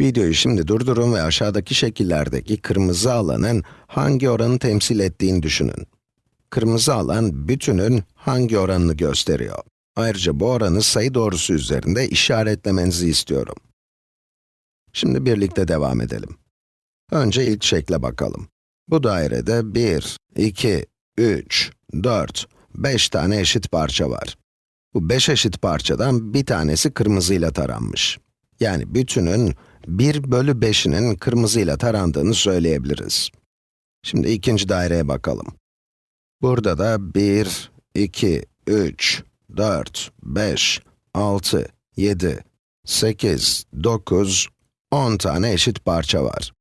Videoyu şimdi durdurun ve aşağıdaki şekillerdeki kırmızı alanın hangi oranı temsil ettiğini düşünün. Kırmızı alan bütünün hangi oranını gösteriyor? Ayrıca bu oranı sayı doğrusu üzerinde işaretlemenizi istiyorum. Şimdi birlikte devam edelim. Önce ilk şekle bakalım. Bu dairede 1, 2, 3, 4, 5 tane eşit parça var. Bu 5 eşit parçadan bir tanesi kırmızıyla taranmış. Yani bütünün 1 bölü 5'inin kırmızıyla tarandığını söyleyebiliriz. Şimdi ikinci daireye bakalım. Burada da 1, 2, 3, 4, 5, 6, 7, 8, 9, 10 tane eşit parça var.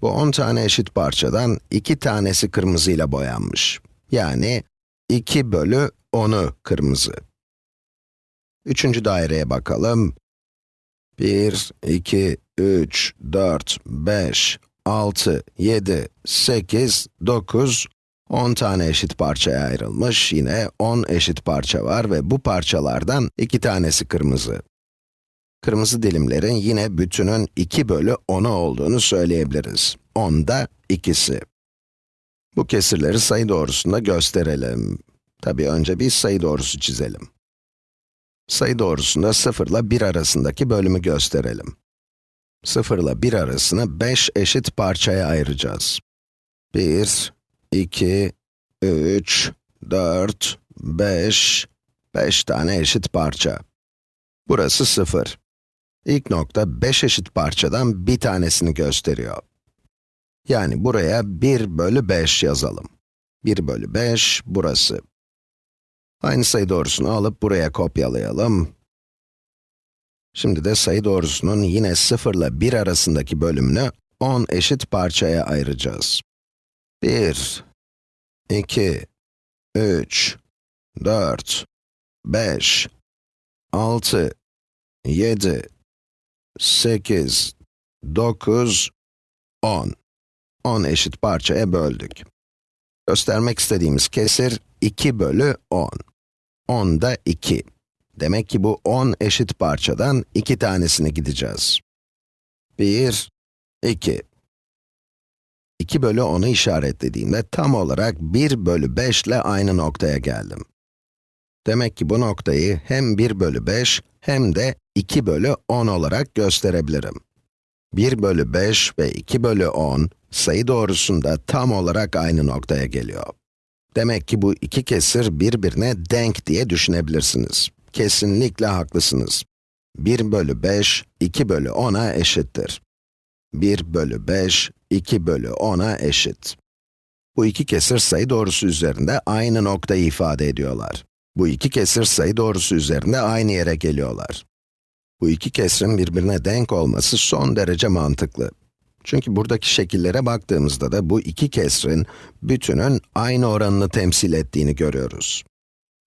Bu 10 tane eşit parçadan 2 tanesi kırmızıyla boyanmış. Yani 2 bölü 10'u kırmızı. Üçüncü daireye bakalım. 1, 2, 3, 4, 5, 6, 7, 8, 9, 10 tane eşit parçaya ayrılmış. Yine 10 eşit parça var ve bu parçalardan 2 tanesi kırmızı. Kırmızı dilimlerin yine bütünün 2 bölü 10'u olduğunu söyleyebiliriz. 10'da ikisi. Bu kesirleri sayı doğrusunda gösterelim. Tabii önce bir sayı doğrusu çizelim. Sayı doğrusunda 0 ile 1 arasındaki bölümü gösterelim. 0 ile 1 arasını 5 eşit parçaya ayıracağız. 1, 2, 3, 4, 5, 5 tane eşit parça. Burası 0. İlk nokta 5 eşit parçadan bir tanesini gösteriyor. Yani buraya 1 bölü 5 yazalım. 1 bölü 5, burası. Aynı sayı doğrusunu alıp buraya kopyalayalım. Şimdi de sayı doğrusunun yine 0 ile 1 arasındaki bölümünü 10 eşit parçaya ayıracağız. 1, 2, 3, 4, 5, 6, 7, 8, 9, 10. 10 eşit parçaya böldük. Göstermek istediğimiz kesir 2 bölü 10. 10 da 2. Demek ki bu 10 eşit parçadan 2 tanesini gideceğiz. 1, 2. 2 bölü 10'u işaretlediğimde tam olarak 1 bölü 5 ile aynı noktaya geldim. Demek ki bu noktayı hem 1 bölü 5 hem de 2 bölü 10 olarak gösterebilirim. 1 bölü 5 ve 2 bölü 10 sayı doğrusunda tam olarak aynı noktaya geliyor. Demek ki bu iki kesir birbirine denk diye düşünebilirsiniz. Kesinlikle haklısınız. 1 bölü 5, 2 bölü 10'a eşittir. 1 bölü 5, 2 bölü 10'a eşit. Bu iki kesir sayı doğrusu üzerinde aynı noktayı ifade ediyorlar. Bu iki kesir sayı doğrusu üzerinde aynı yere geliyorlar. Bu iki kesrin birbirine denk olması son derece mantıklı. Çünkü buradaki şekillere baktığımızda da bu iki kesrin bütünün aynı oranını temsil ettiğini görüyoruz.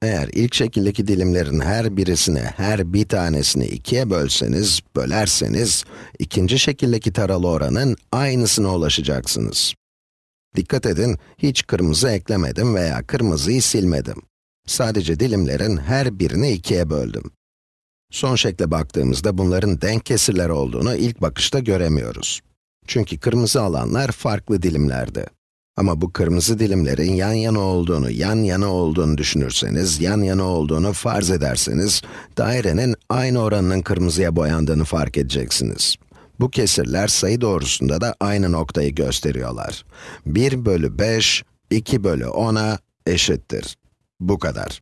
Eğer ilk şekildeki dilimlerin her birisine, her bir tanesini ikiye bölseniz, bölerseniz, ikinci şekildeki taralı oranın aynısına ulaşacaksınız. Dikkat edin, hiç kırmızı eklemedim veya kırmızıyı silmedim. Sadece dilimlerin her birini ikiye böldüm. Son şekle baktığımızda bunların denk kesirler olduğunu ilk bakışta göremiyoruz. Çünkü kırmızı alanlar farklı dilimlerde. Ama bu kırmızı dilimlerin yan yana olduğunu, yan yana olduğunu düşünürseniz, yan yana olduğunu farz ederseniz, dairenin aynı oranının kırmızıya boyandığını fark edeceksiniz. Bu kesirler sayı doğrusunda da aynı noktayı gösteriyorlar. 1 bölü 5, 2 bölü 10'a eşittir. Bu kadar.